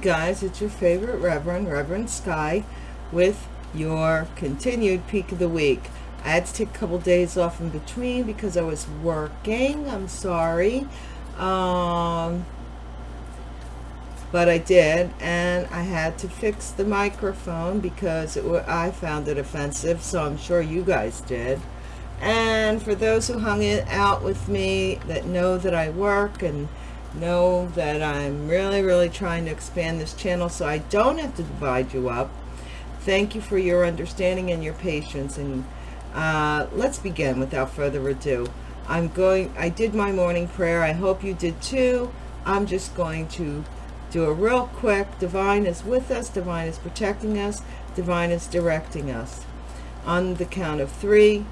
guys, it's your favorite Reverend, Reverend Sky, with your continued peak of the week. I had to take a couple days off in between because I was working. I'm sorry. Um, but I did, and I had to fix the microphone because it, I found it offensive, so I'm sure you guys did. And for those who hung it out with me that know that I work and know that I'm really, really trying to expand this channel so I don't have to divide you up. Thank you for your understanding and your patience. And uh, let's begin without further ado. I'm going, I did my morning prayer. I hope you did too. I'm just going to do a real quick. Divine is with us. Divine is protecting us. Divine is directing us. On the count of three,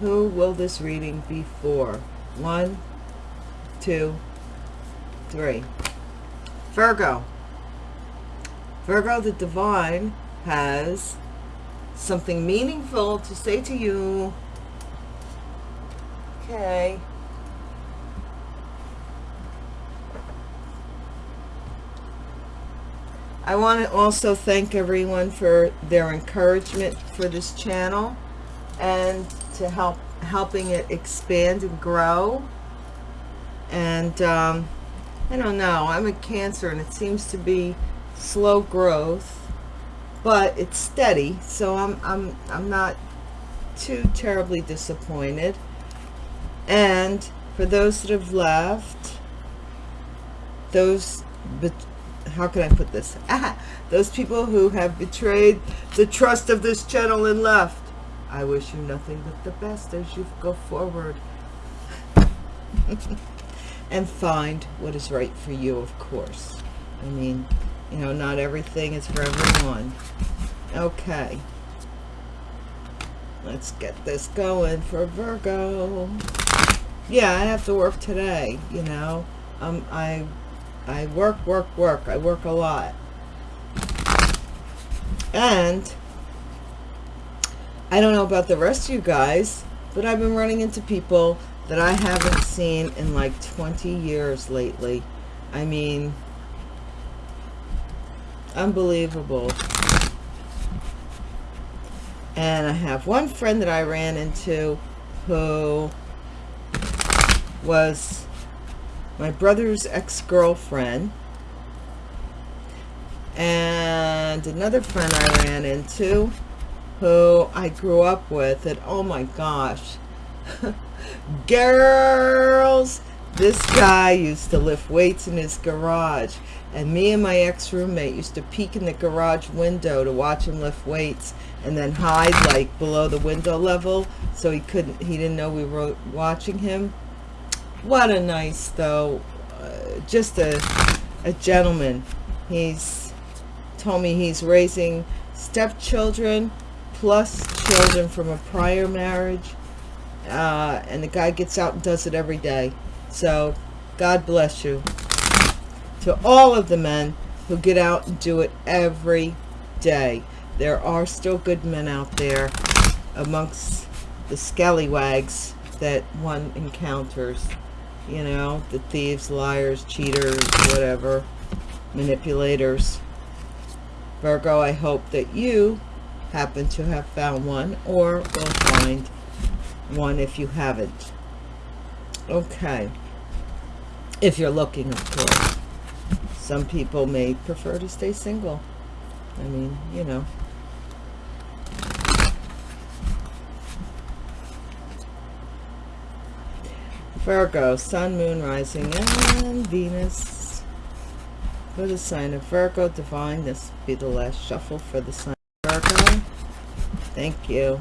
who will this reading be for? One, two, three. Virgo. Virgo, the divine, has something meaningful to say to you. Okay. I want to also thank everyone for their encouragement for this channel and to help helping it expand and grow. And um, I don't know. I'm a Cancer and it seems to be slow growth, but it's steady. So I'm, I'm, I'm not too terribly disappointed. And for those that have left, those, how can I put this? those people who have betrayed the trust of this channel and left, I wish you nothing but the best as you go forward. and find what is right for you, of course. I mean, you know, not everything is for everyone. Okay. Let's get this going for Virgo. Yeah, I have to work today, you know. Um, I, I work, work, work. I work a lot. And I don't know about the rest of you guys, but I've been running into people that I haven't seen in like 20 years lately. I mean, unbelievable. And I have one friend that I ran into who was my brother's ex-girlfriend. And another friend I ran into who I grew up with. And oh my gosh. girls this guy used to lift weights in his garage and me and my ex-roommate used to peek in the garage window to watch him lift weights and then hide like below the window level so he couldn't he didn't know we were watching him. What a nice though uh, just a a gentleman. He's told me he's raising stepchildren plus children from a prior marriage uh, and the guy gets out and does it every day. So God bless you. To all of the men who get out and do it every day. There are still good men out there amongst the scallywags that one encounters. You know, the thieves, liars, cheaters, whatever, manipulators. Virgo, I hope that you happen to have found one or will find one if you haven't. Okay. If you're looking, of course. Some people may prefer to stay single. I mean, you know. Virgo, Sun, Moon, Rising, and Venus. For the sign of Virgo, Divine, this will be the last shuffle for the sign of Virgo. Thank you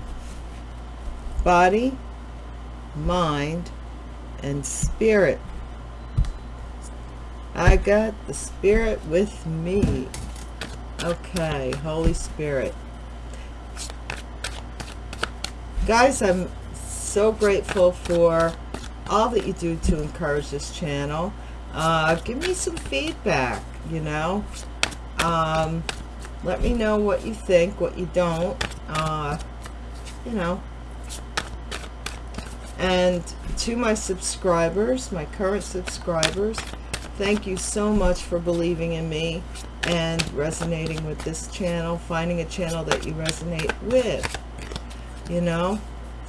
body, mind, and spirit. I got the spirit with me. Okay, Holy Spirit. Guys, I'm so grateful for all that you do to encourage this channel. Uh, give me some feedback, you know. Um, let me know what you think, what you don't. Uh, you know, and to my subscribers, my current subscribers, thank you so much for believing in me and resonating with this channel, finding a channel that you resonate with. You know,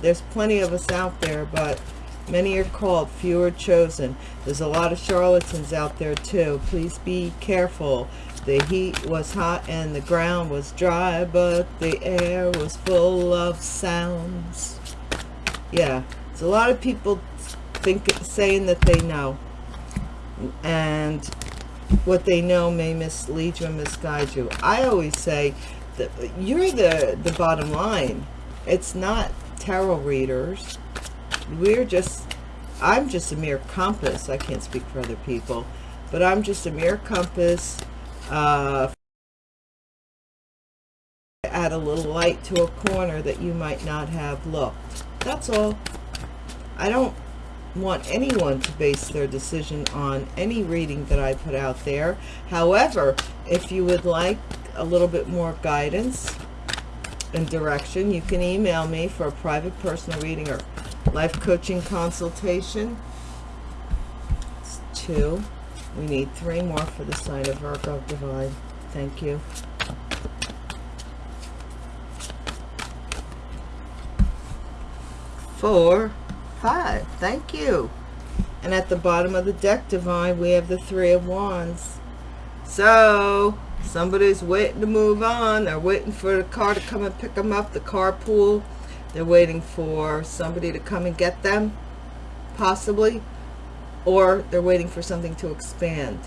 there's plenty of us out there, but many are called, few are chosen. There's a lot of charlatans out there too. Please be careful. The heat was hot and the ground was dry, but the air was full of sounds. Yeah, there's a lot of people think saying that they know. And what they know may mislead you and misguide you. I always say that you're the, the bottom line. It's not tarot readers. We're just, I'm just a mere compass. I can't speak for other people, but I'm just a mere compass. Uh, add a little light to a corner that you might not have looked. That's all. I don't want anyone to base their decision on any reading that I put out there. However, if you would like a little bit more guidance and direction, you can email me for a private personal reading or life coaching consultation. It's two. We need three more for the sign of Virgo Divine. Thank you. Four five. Thank you. And at the bottom of the deck, Divine, we have the Three of Wands. So, somebody's waiting to move on. They're waiting for the car to come and pick them up, the carpool. They're waiting for somebody to come and get them, possibly. Or they're waiting for something to expand.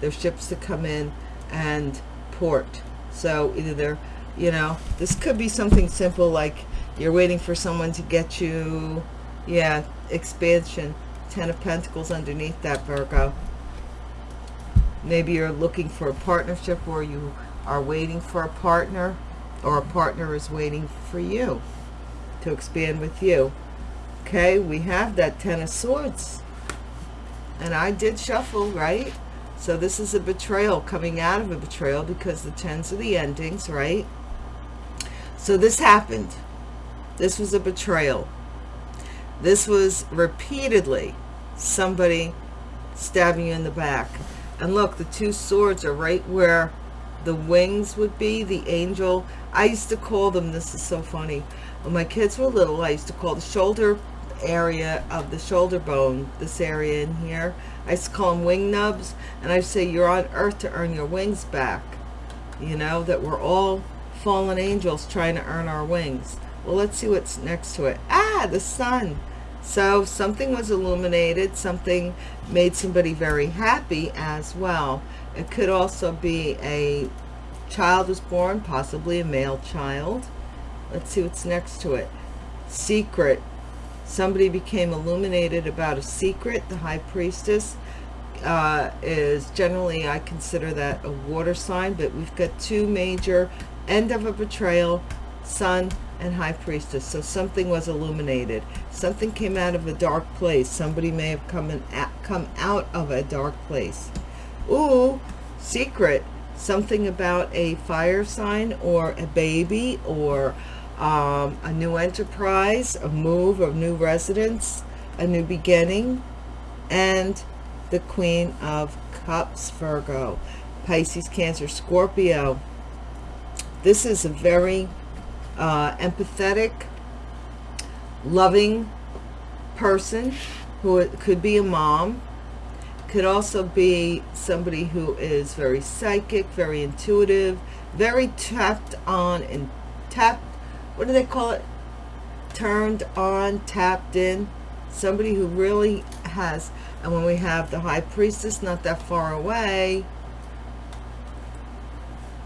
Their ships to come in and port. So either they're, you know, this could be something simple like you're waiting for someone to get you yeah, expansion. Ten of Pentacles underneath that, Virgo. Maybe you're looking for a partnership or you are waiting for a partner or a partner is waiting for you to expand with you. Okay, we have that Ten of Swords. And I did shuffle, right? So this is a betrayal coming out of a betrayal because the tens are the endings, right? So this happened. This was a betrayal. This was repeatedly somebody stabbing you in the back. And look, the two swords are right where the wings would be, the angel. I used to call them, this is so funny. When my kids were little, I used to call the shoulder area of the shoulder bone, this area in here, I used to call them wing nubs. And I say, you're on earth to earn your wings back. You know, that we're all fallen angels trying to earn our wings. Well, let's see what's next to it. Ah, the sun. So something was illuminated. Something made somebody very happy as well. It could also be a child was born, possibly a male child. Let's see what's next to it. Secret. Somebody became illuminated about a secret. The high priestess uh, is generally, I consider that a water sign, but we've got two major end of a betrayal, sun and high priestess. So something was illuminated. Something came out of a dark place. Somebody may have come in come out of a dark place. Ooh, secret. Something about a fire sign or a baby or um, a new enterprise a move a new residence a new beginning and the queen of cups virgo pisces cancer scorpio. This is a very uh, empathetic, loving person who could be a mom, could also be somebody who is very psychic, very intuitive, very tapped on and tapped, what do they call it? Turned on, tapped in. Somebody who really has, and when we have the high priestess not that far away,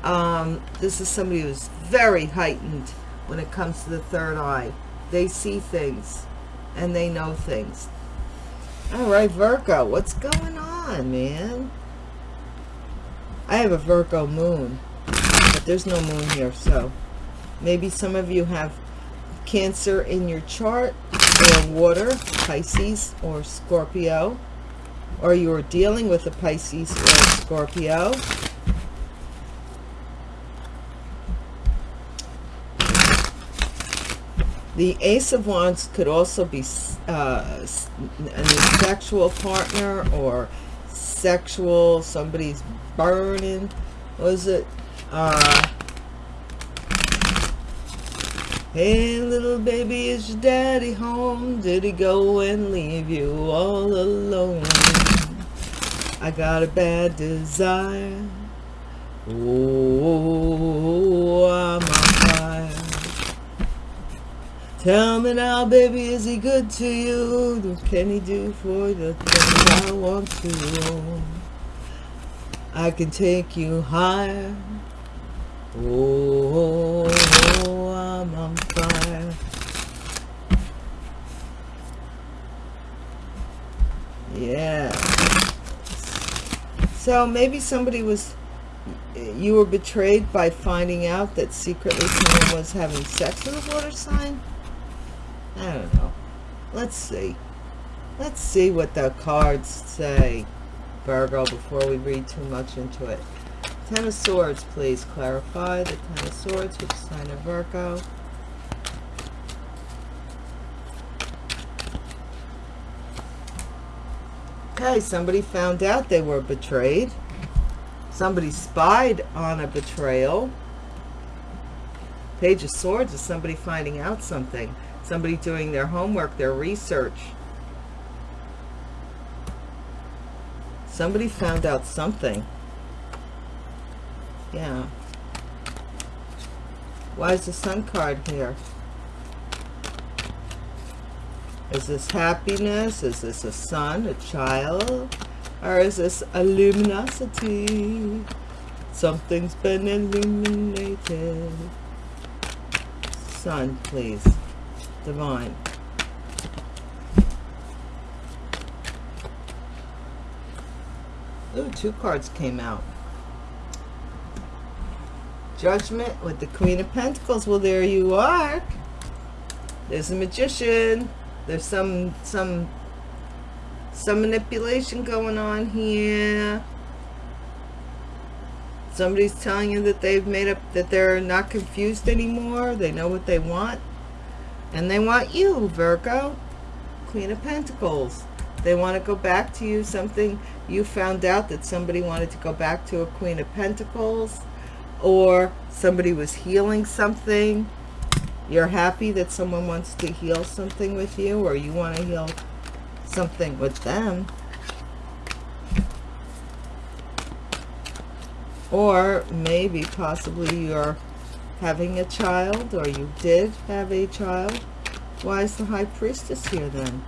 um, this is somebody who's very heightened when it comes to the third eye. They see things and they know things. All right, Virgo, what's going on, man? I have a Virgo moon, but there's no moon here, so maybe some of you have Cancer in your chart or water, Pisces or Scorpio, or you're dealing with a Pisces or a Scorpio The Ace of Wands could also be uh, a sexual partner or sexual, somebody's burning was it uh Hey little baby, is your daddy home? Did he go and leave you all alone? I got a bad desire. Oh, I'm. Tell me now, baby, is he good to you? What can he do for the things I want to? I can take you higher. Oh, I'm on fire. Yeah. So maybe somebody was, you were betrayed by finding out that secretly someone was having sex with a water sign? I don't know. Let's see. Let's see what the cards say, Virgo, before we read too much into it. Ten of Swords, please clarify. The Ten of Swords, which sign of Virgo. Okay, somebody found out they were betrayed. Somebody spied on a betrayal. Page of Swords is somebody finding out something. Somebody doing their homework, their research. Somebody found out something. Yeah. Why is the sun card here? Is this happiness? Is this a son, a child? Or is this a luminosity? Something's been illuminated. Sun, please. Divine. Ooh, two cards came out. Judgment with the Queen of Pentacles. Well, there you are. There's a magician. There's some some some manipulation going on here. Somebody's telling you that they've made up that they're not confused anymore. They know what they want. And they want you, Virgo. Queen of Pentacles. They want to go back to you. Something you found out that somebody wanted to go back to a Queen of Pentacles or somebody was healing something you're happy that someone wants to heal something with you or you want to heal something with them or maybe possibly you're having a child or you did have a child why is the high priestess here then?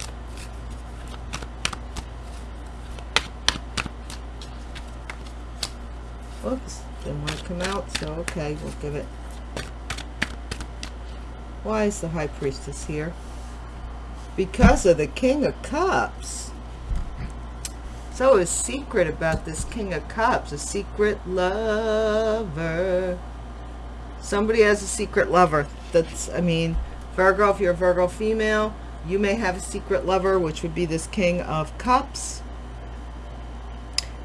Oops didn't want to come out so okay we'll give it. Why is the high priestess here? Because of the king of cups. So a secret about this king of cups a secret lover somebody has a secret lover that's i mean virgo if you're a virgo female you may have a secret lover which would be this king of cups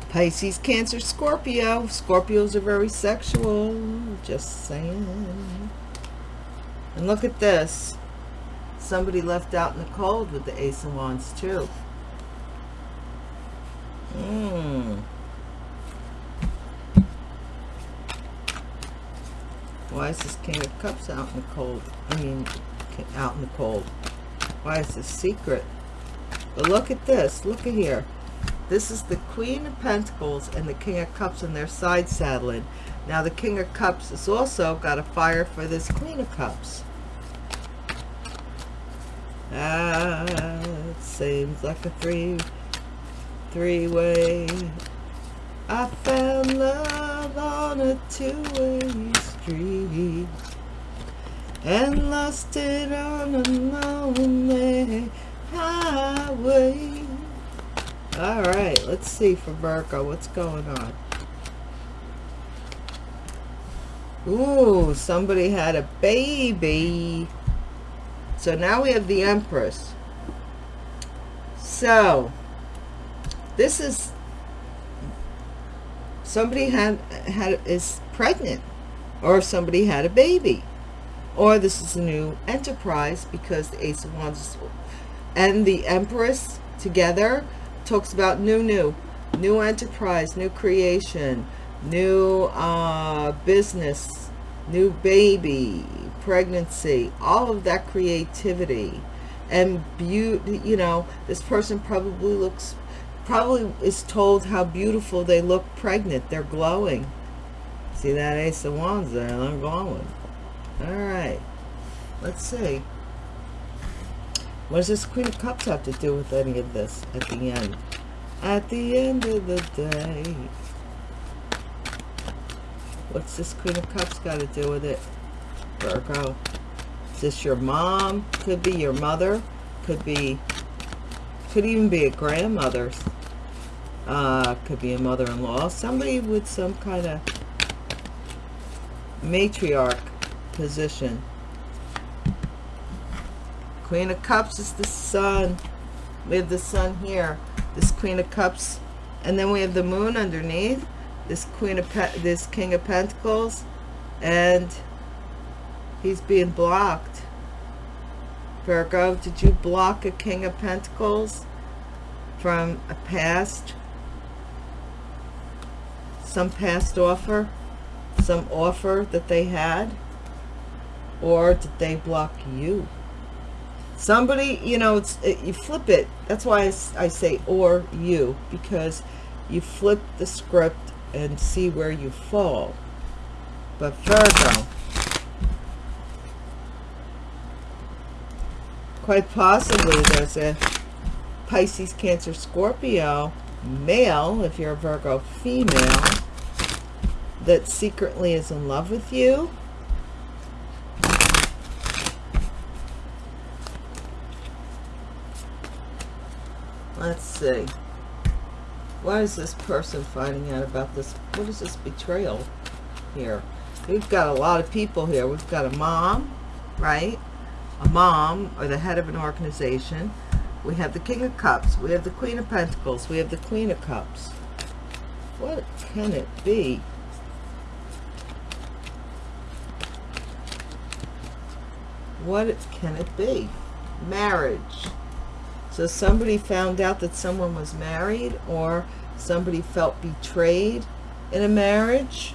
Pisces, Cancer, Scorpio. Scorpios are very sexual. Just saying. And look at this. Somebody left out in the cold with the Ace of Wands too. Hmm. Why is this King of Cups out in the cold? I mean, out in the cold. Why is this secret? But look at this. Look at here. This is the Queen of Pentacles and the King of Cups and they're side saddling. Now the King of Cups has also got a fire for this Queen of Cups. Ah, it seems like a three, three-way. I found love on a two-way and lost it on a lonely highway. All right, let's see for Virgo, what's going on? Ooh, somebody had a baby. So now we have the Empress. So, this is somebody had had is pregnant or if somebody had a baby or this is a new enterprise because the ace of wands and the empress together talks about new, new, new enterprise, new creation, new uh, business, new baby, pregnancy, all of that creativity and beauty, you know, this person probably looks, probably is told how beautiful they look pregnant. They're glowing. See that Ace of Wands there? They're glowing. All right. Let's see. What does this Queen of Cups have to do with any of this at the end? At the end of the day. What's this Queen of Cups got to do with it? Virgo. Is this your mom? Could be your mother. Could be, could even be a grandmother. Uh, could be a mother-in-law. Somebody with some kind of matriarch position. Queen of Cups is the sun. We have the sun here. This Queen of Cups. And then we have the moon underneath. This Queen of Pe this King of Pentacles. And he's being blocked. Virgo, did you block a King of Pentacles from a past? Some past offer? Some offer that they had? Or did they block you? somebody you know it's it, you flip it that's why I, I say or you because you flip the script and see where you fall but Virgo quite possibly there's a Pisces Cancer Scorpio male if you're a Virgo female that secretly is in love with you. Let's see. Why is this person finding out about this what is this betrayal here? We've got a lot of people here. We've got a mom right? A mom or the head of an organization. We have the king of cups. We have the queen of pentacles. We have the queen of cups. What can it be what can it be marriage so somebody found out that someone was married or somebody felt betrayed in a marriage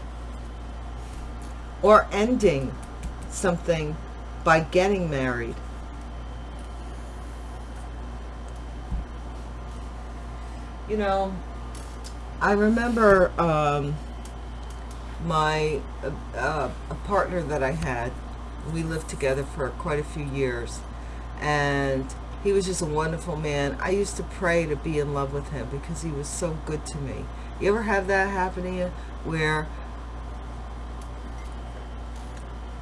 or ending something by getting married. You know, I remember um, my uh, a partner that I had. We lived together for quite a few years, and he was just a wonderful man. I used to pray to be in love with him because he was so good to me. You ever have that happen to you where,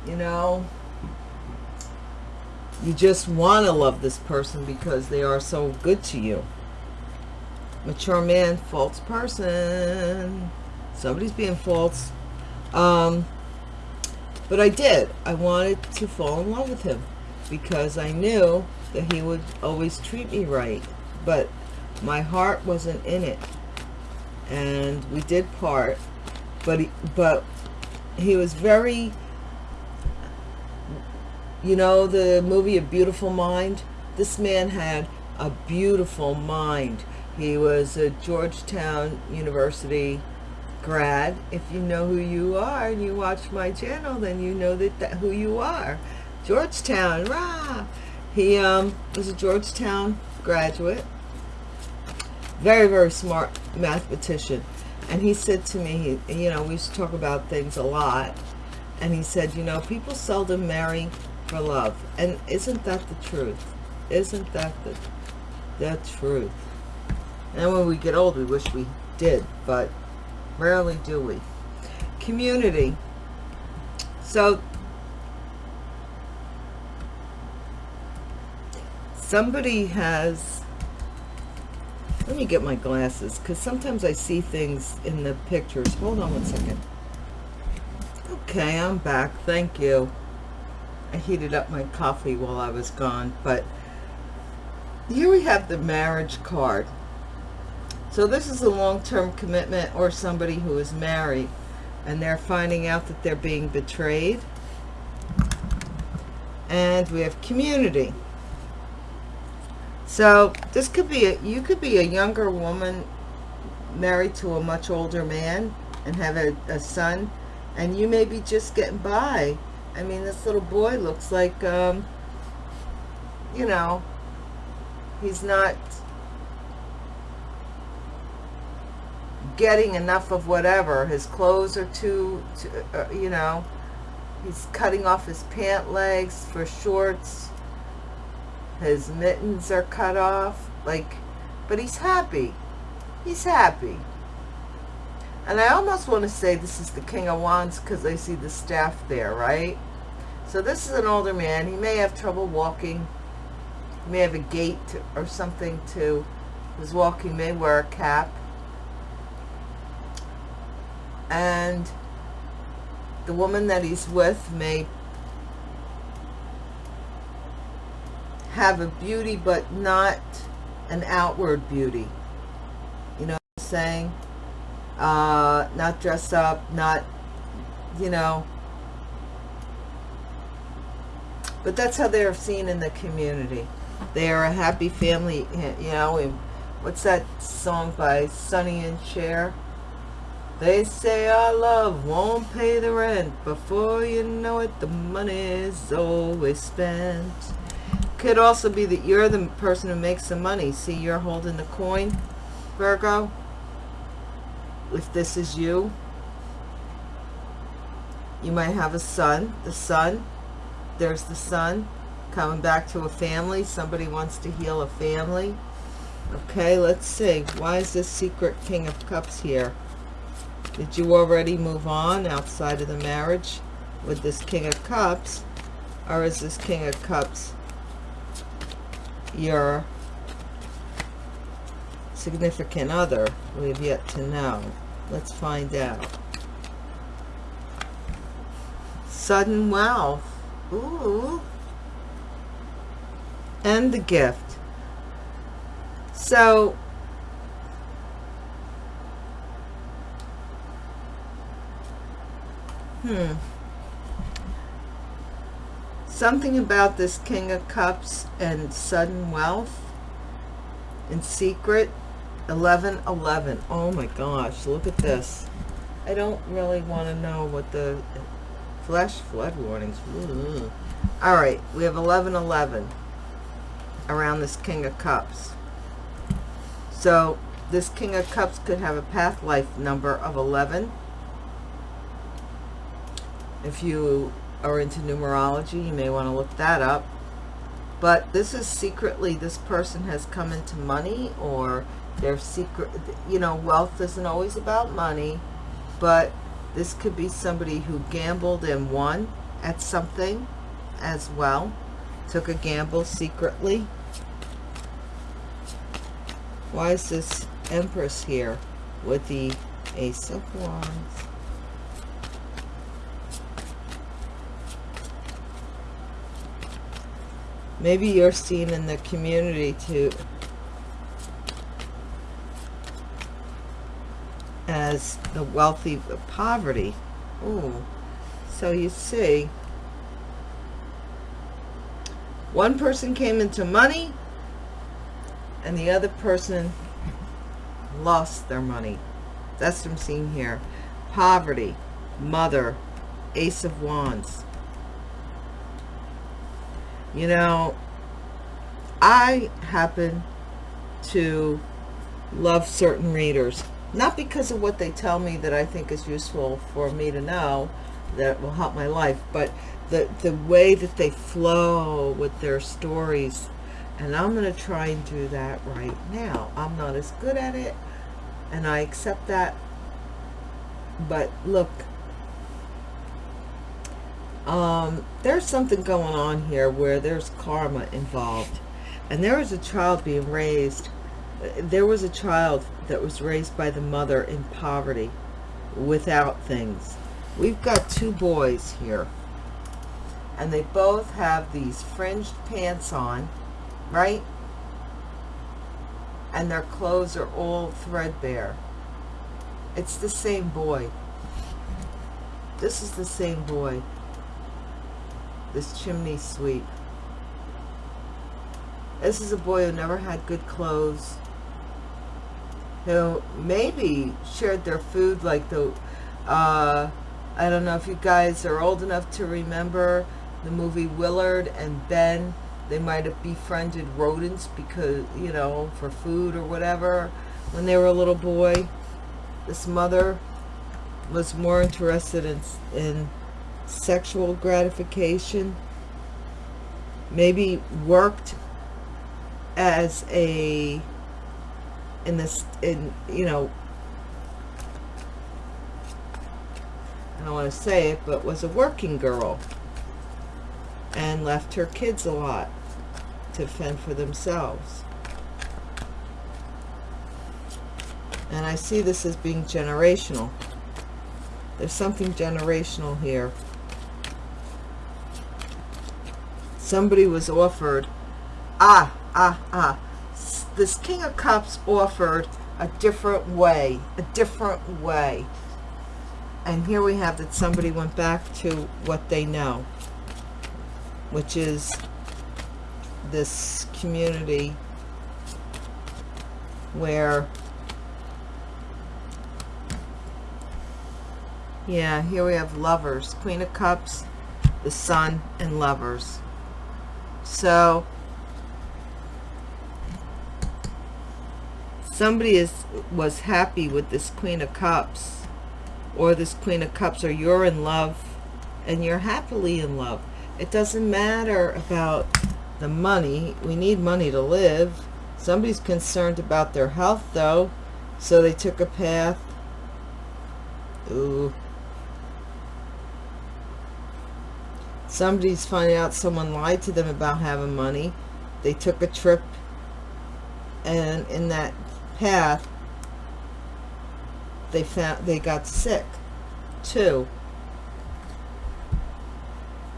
you know, you just want to love this person because they are so good to you. Mature man, false person. Somebody's being false. Um, but I did. I wanted to fall in love with him because I knew that he would always treat me right. But my heart wasn't in it. And we did part. But he, but he was very you know the movie a beautiful mind? This man had a beautiful mind. He was a georgetown university grad if you know who you are and you watch my channel then you know that, that who you are georgetown rah he um, was a Georgetown graduate. Very, very smart mathematician. And he said to me, he, you know, we used to talk about things a lot. And he said, you know, people seldom marry for love. And isn't that the truth? Isn't that the, the truth? And when we get old, we wish we did, but rarely do we. Community. So somebody has let me get my glasses because sometimes I see things in the pictures. Hold on one second. Okay I'm back. Thank you. I heated up my coffee while I was gone but here we have the marriage card so this is a long-term commitment or somebody who is married and they're finding out that they're being betrayed and we have community so this could be, a, you could be a younger woman married to a much older man. and have a, a son and you may be just getting by i mean this little boy looks like um you know he's not getting enough of whatever his clothes are too, too uh, you know he's cutting off his pant legs for shorts his mittens are cut off like but he's happy he's happy and I almost want to say this is the King of Wands because I see the staff there, right? So this is an older man. He may have trouble walking. He may have a gait or something to his walking. may wear a cap. And the woman that he's with may have a beauty but not an outward beauty. You know what I'm saying? uh, not dress up, not, you know. But that's how they're seen in the community. They are a happy family, you know. What's that song by Sonny and Cher? They say our love won't pay the rent. Before you know it, the money is always spent. Could also be that you're the person who makes the money. See, you're holding the coin, Virgo if this is you, you might have a son. The son, there's the son coming back to a family. Somebody wants to heal a family. Okay, let's see. Why is this secret King of Cups here? Did you already move on outside of the marriage with this King of Cups? Or is this King of Cups your significant other? We have yet to know. Let's find out. Sudden wealth. Ooh. And the gift. So, hmm. Something about this King of Cups and sudden wealth in secret. 11 11 oh my gosh look at this. I don't really want to know what the flash flood warnings. Ooh. all right we have 11 11 around this king of cups. So this king of cups could have a path life number of 11 if you are into numerology you may want to look that up. But this is secretly this person has come into money or their secret you know wealth isn't always about money but this could be somebody who gambled and won at something as well took a gamble secretly. Why is this empress here with the ace of wands maybe you're seen in the community too as the wealthy poverty. Ooh. So you see, one person came into money and the other person lost their money. That's what I'm seeing here. Poverty, mother, ace of wands. You know, I happen to love certain readers not because of what they tell me that I think is useful for me to know that will help my life, but the, the way that they flow with their stories. And I'm going to try and do that right now. I'm not as good at it, and I accept that. But look, um, there's something going on here where there's karma involved. And there was a child being raised there was a child that was raised by the mother in poverty without things. We've got two boys here. And they both have these fringed pants on right? And their clothes are all threadbare. It's the same boy. This is the same boy this chimney sweep this is a boy who never had good clothes who maybe shared their food like the Uh, I don't know if you guys are old enough to remember the movie Willard and Ben. They might have befriended rodents because, you know, for food or whatever when they were a little boy. This mother was more interested in, in sexual gratification. Maybe worked as a in this in you know I don't want to say it but was a working girl and left her kids a lot to fend for themselves and I see this as being generational there's something generational here somebody was offered ah ah ah this King of Cups offered a different way, a different way. And here we have that somebody went back to what they know, which is this community where, yeah, here we have lovers, Queen of Cups, the Sun, and lovers. So somebody is was happy with this queen of cups or this queen of cups or you're in love and you're happily in love. It doesn't matter about the money. We need money to live. Somebody's concerned about their health though so they took a path. Ooh somebody's finding out someone lied to them about having money they took a trip and in that path they found they got sick. Too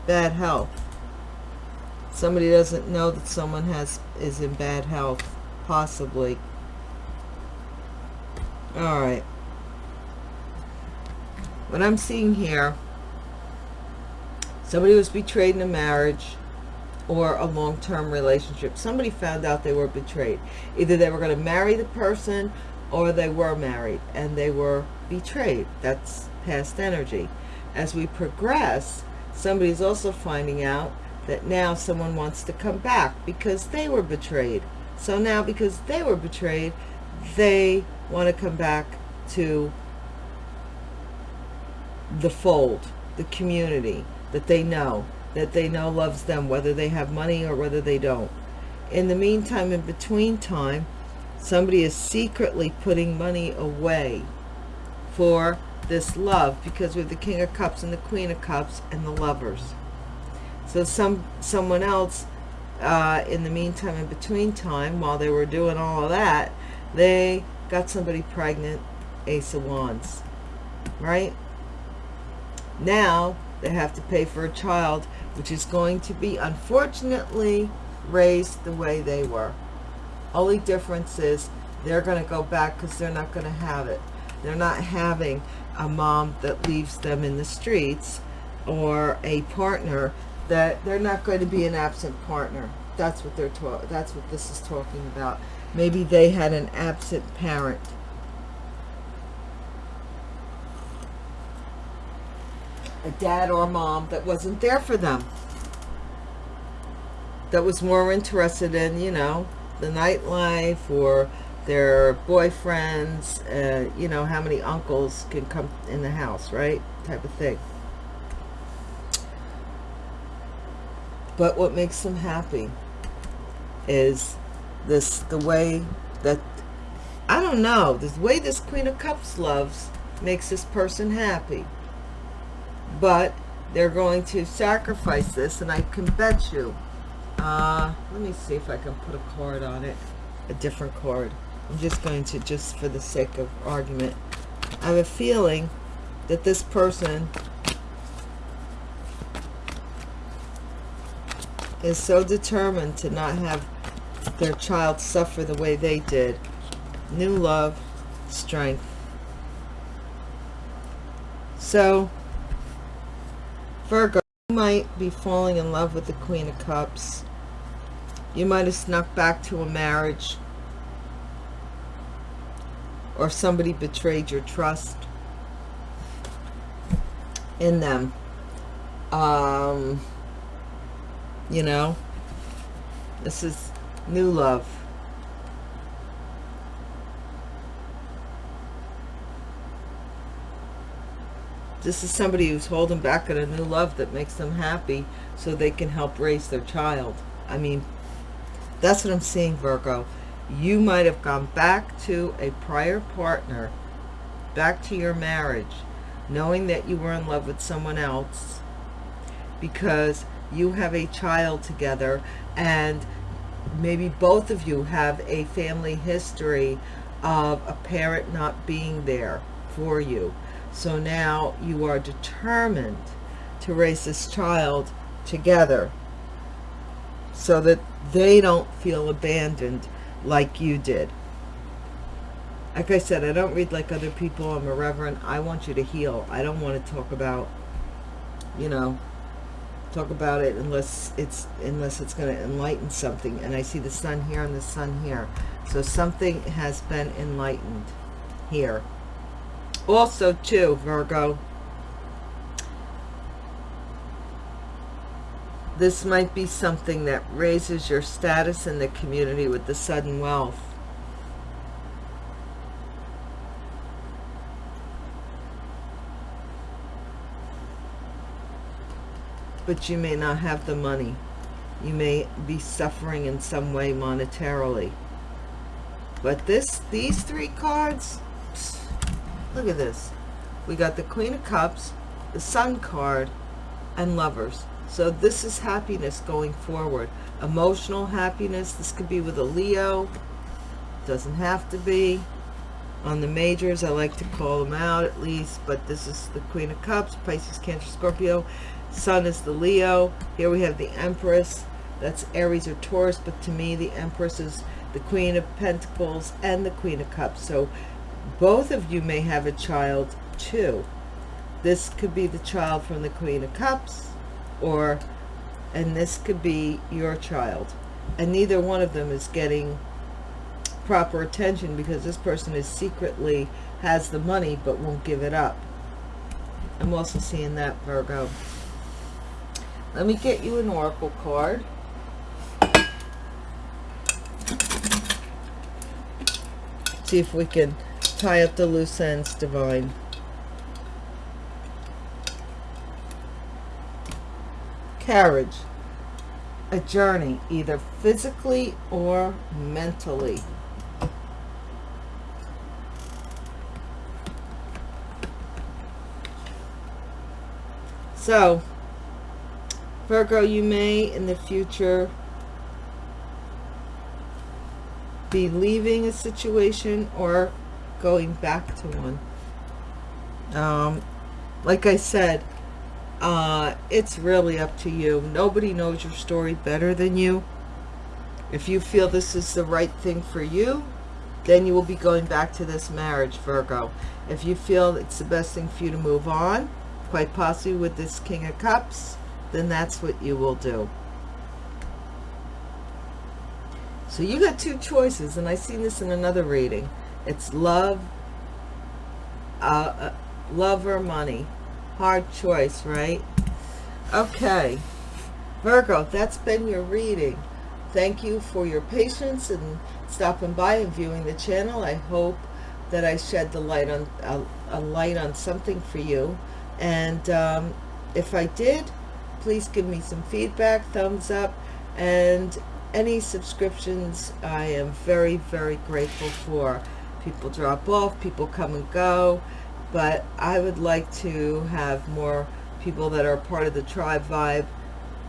bad health. Somebody doesn't know that someone has is in bad health possibly. All right. What i'm seeing here somebody was betrayed in a marriage or a long-term relationship. Somebody found out they were betrayed. Either they were going to marry the person or they were married and they were betrayed. That's past energy. As we progress, somebody's also finding out that now someone wants to come back because they were betrayed. So now because they were betrayed, they want to come back to the fold, the community that they know that they know loves them, whether they have money or whether they don't. In the meantime, in between time, somebody is secretly putting money away for this love because we're the King of Cups and the Queen of Cups and the lovers. So some someone else, uh, in the meantime, in between time, while they were doing all of that, they got somebody pregnant, Ace of Wands, right? Now they have to pay for a child which is going to be unfortunately raised the way they were. Only difference is they're going to go back because they're not going to have it. They're not having a mom that leaves them in the streets or a partner that they're not going to be an absent partner. That's what they're talking. That's what this is talking about. Maybe they had an absent parent a dad or mom that wasn't there for them. That was more interested in, you know, the nightlife or their boyfriends, uh, you know, how many uncles can come in the house, right? Type of thing. But what makes them happy is this, the way that, I don't know, the way this Queen of Cups loves makes this person happy but they're going to sacrifice this and I can bet you uh, let me see if I can put a card on it a different card. I'm just going to just for the sake of argument. I have a feeling that this person is so determined to not have their child suffer the way they did. New love strength. So Virgo, you might be falling in love with the Queen of Cups. You might have snuck back to a marriage. Or somebody betrayed your trust. in them. Um, you know, this is new love. This is somebody who's holding back on a new love that makes them happy so they can help raise their child. I mean, that's what I'm seeing, Virgo. You might have gone back to a prior partner, back to your marriage, knowing that you were in love with someone else because you have a child together and maybe both of you have a family history of a parent not being there for you so now you are determined to raise this child together so that they don't feel abandoned like you did. Like I said, I don't read like other people. I'm a reverend. I want you to heal. I don't want to talk about, you know, talk about it unless it's unless it's going to enlighten something. And I see the sun here and the sun here. So something has been enlightened here also too virgo. This might be something that raises your status in the community with the sudden wealth. But you may not have the money. You may be suffering in some way monetarily. But this these three cards Look at this. We got the Queen of Cups, the Sun card, and Lovers. So this is happiness going forward. Emotional happiness. This could be with a Leo. Doesn't have to be. On the majors, I like to call them out at least. But this is the Queen of Cups, Pisces, Cancer, Scorpio. Sun is the Leo. Here we have the Empress. That's Aries or Taurus. But to me, the Empress is the Queen of Pentacles and the Queen of Cups. So both of you may have a child too. This could be the child from the Queen of Cups or, and this could be your child. And neither one of them is getting proper attention because this person is secretly has the money but won't give it up. I'm also seeing that, Virgo. Let me get you an oracle card. See if we can tie up the loose ends, Divine. Carriage. A journey, either physically or mentally. So, Virgo, you may in the future be leaving a situation or going back to one. Um, like I said, uh, it's really up to you. Nobody knows your story better than you. If you feel this is the right thing for you, then you will be going back to this marriage, Virgo. If you feel it's the best thing for you to move on, quite possibly with this King of Cups, then that's what you will do. So you got two choices, and I seen this in another reading. It's love, uh, uh, love or money. Hard choice, right? Okay. Virgo, that's been your reading. Thank you for your patience and stopping by and viewing the channel. I hope that I shed the light on uh, a light on something for you. And um, if I did, please give me some feedback, thumbs up, and any subscriptions I am very, very grateful for people drop off people come and go but I would like to have more people that are part of the tribe vibe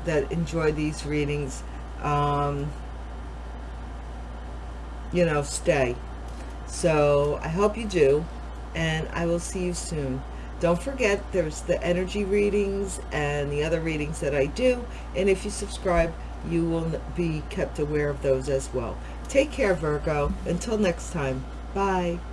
that enjoy these readings um, you know stay. So I hope you do and I will see you soon. Don't forget there's the energy readings and the other readings that I do and if you subscribe you will be kept aware of those as well. Take care Virgo. Until next time Bye.